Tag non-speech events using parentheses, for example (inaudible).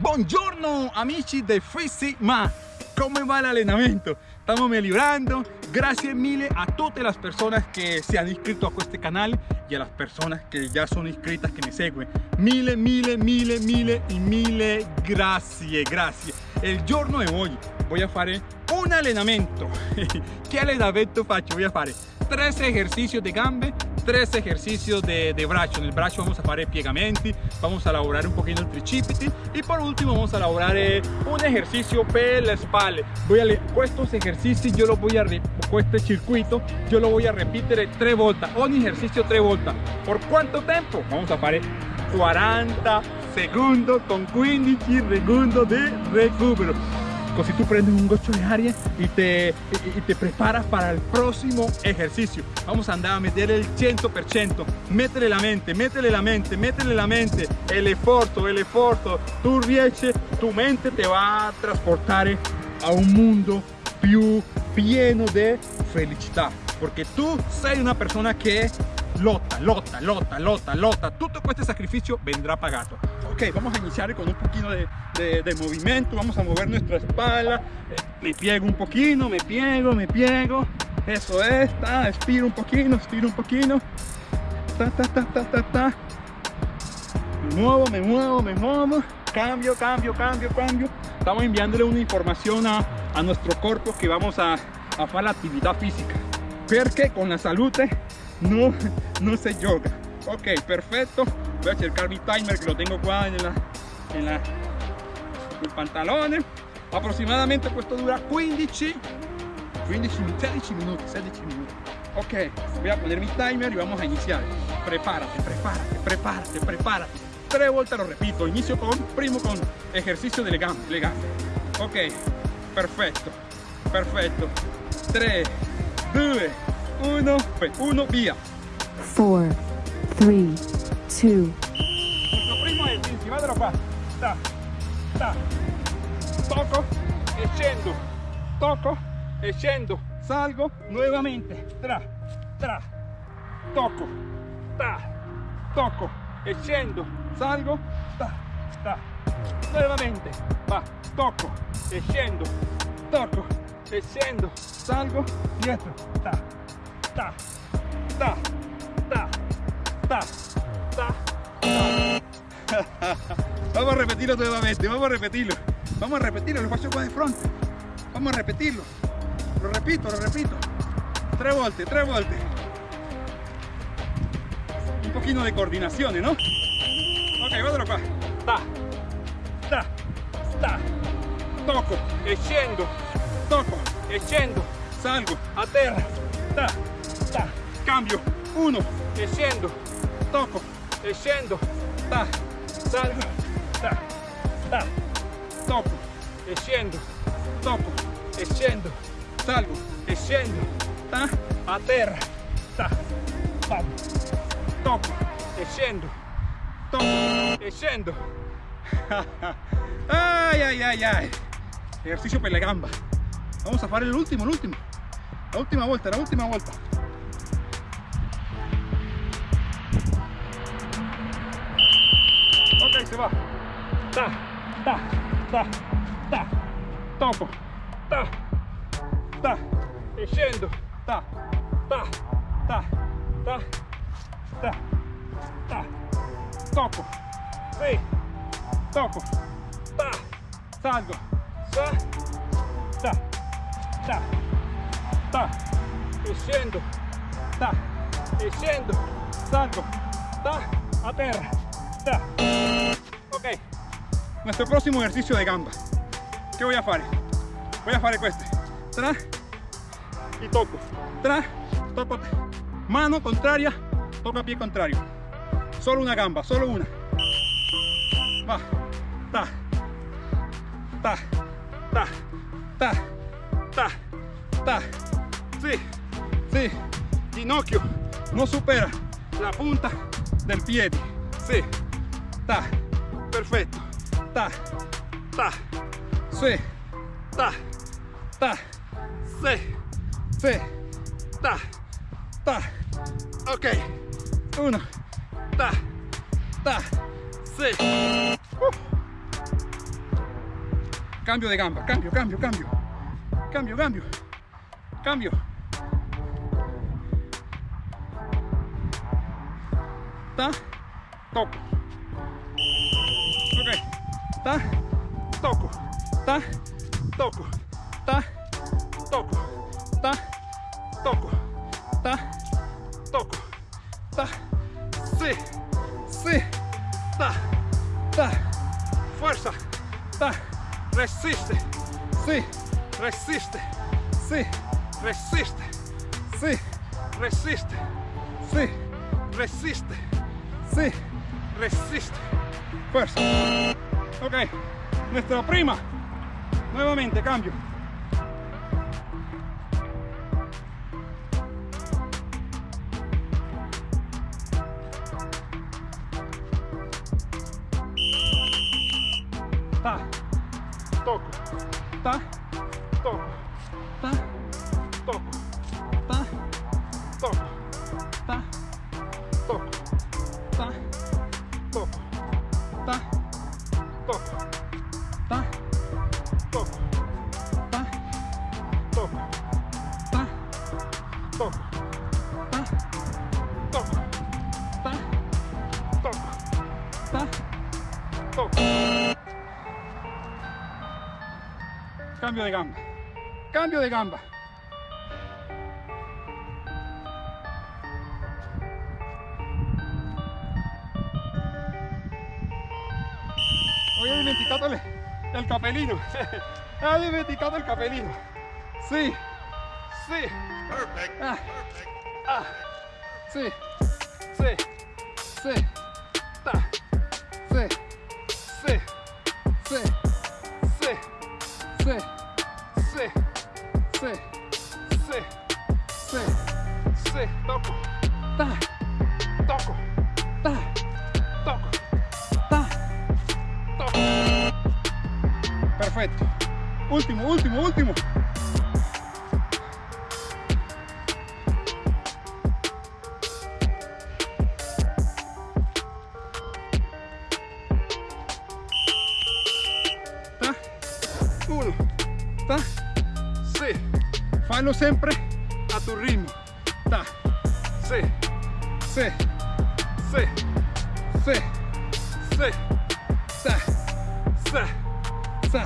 Buongiorno amici de Fisi Ma, ¿cómo va el entrenamiento? Estamos mejorando, gracias mille a todas las personas que se han inscrito a este canal y a las personas que ya son inscritas que me siguen. Mille, mille, mille, mille y mille gracias, gracias. El giorno de hoy voy a hacer un allenamento. (laughs) ¿Qué allenamento faccio? Voy a hacer tres ejercicios de gambe tres ejercicios de, de En el brazo vamos a hacer piegamenti, vamos a elaborar un poquito el tricipiti y por último vamos a elaborar eh, un ejercicio per la espalda. Voy a estos ejercicios yo lo voy a este circuito yo lo voy a repetir tres vueltas, un ejercicio tres vueltas. ¿Por cuánto tiempo? Vamos a hacer 40 segundos con 15 segundos de recupero. Si tú prendes un gocho de aire y te, y, te preparas para el próximo ejercicio. Vamos a andar a meter el 100%. Métele la mente, métele la mente, métele la mente. El esfuerzo, el esfuerzo. Tu riesci, tu mente te va a transportar a un mundo più pieno de felicidad. Porque tú sei una persona que lotta, lotta, lotta, lotta, lotta. Todo este sacrificio vendrá pagado. Vamos a iniciar con un poquito de, movimiento. Vamos a mover nuestra espalda. Me piego un poquito, me piego, me piego. Eso es, ta, estiro un poquito, estiro un poquito. Ta, ta, ta, ta, ta, ta. Me muevo, me muevo, me muevo. Cambio, cambio, cambio, cambio. Estamos enviándole una información a, a nuestro cuerpo que vamos a, a hacer la actividad física. Porque con la salud eh, no, no se yoga. Ok, perfecto. Voy a cercar mi timer que lo tengo acá en la, en la el pantalón. Aproximadamente esto dura 15, 15 16 minutos, 16 minutos. Ok, voy a poner mi timer y vamos a iniciar. Prepárate, prepárate, prepárate, prepárate. Tres vueltas lo repito. Inicio con, primo con ejercicio de gambe, Ok, perfecto, perfecto. 3, 2, 1, 1, via. 4, 3, 2. Nuestro primo. Salgo nuovamente. Tra, tra. Tocco. Ta. Tocco e scendo. Salgo. Ta, ta. Nuovamente. Va. Tocco e scendo. Salgo. Dietro. Ta, ta, ta, vamos a repetirlo nuevamente, vamos a repetirlo. Vamos a repetirlo, lo paso qua de frente. Vamos a repetirlo. Lo repito, lo repito. Tres volte, tres volte. Un poquito de coordinación, ¿no? Ok, guardalo qua. Ta, ta, ta. Toco, e scendo. Toco, e scendo. Salgo, a terra. Ta, ta. Cambio. Uno, e scendo. Toco, e scendo. Ta, salgo, ta, ta, tocco e scendo, tocco e scendo, salgo. E scendo, ta, a terra, ta, pam, tocco e scendo, tocco e scendo. (laughs) ay, ay, ay, ay. Ejercicio per la gamba. Vamos a fare l'ultimo, l'ultimo. La última vuelta, la última vuelta. Se va ta, ta, ta, ta, toco, ta, ta, e scendo, ta, ta, ta, ta, ta, ta, toco, sì, toco, ta, salgo, sa, ta, ta, ta, e scendo, ta, e scendo, salgo, ta, a terra, ta, ok, nuestro próximo ejercicio de gamba. ¿Qué voy a hacer? Voy a hacer este. Tra y toco. Tra, toco. Mano contraria, toca pie contrario. Solo una gamba, solo una. Va. Ta. Ta. Ta. Ta. Ta. Ta. Sí. Sí. Ginocchio no supera la punta del pie. Sí. Ta. Perfecto ta, ta, sí, ta, ta, sí, sí, ta, ta, ok, uno, ta, ta, sí. cambio de gamba, cambio, cambio, cambio, cambio, cambio, cambio. Ta, toco. Ta, toco, ta, toco, ta, toco, ta, toco, ta, toco, ta, sí, sí, ta, ta, fuerza, ta, resiste, sí, resiste, sí, resiste, sí, resiste, sí, resiste, sí, resiste, fuerza. Ok, nuestra prima, nuevamente cambio. ta, toco, ta, toco, ta, toco, ta, toco, ta, toco. Cambio de gamba. Cambio de gamba. Hoy he dimenticato el, el capelino. (laughs) He dimenticato el capelino. Sí. Sí. Ah. Ah. Sí. Sí. Sí. Ta. Sí. Sí. Sí. Sí. Sí, sí, sí, sí, sí, sí, toco, ta, toco, ta, toco, ta, toco. Perfecto. Último, último, último. Ta, sì, fallo sempre. A tuo ritmo, ta, sì, sì, sì, sì, sì, ta, sì,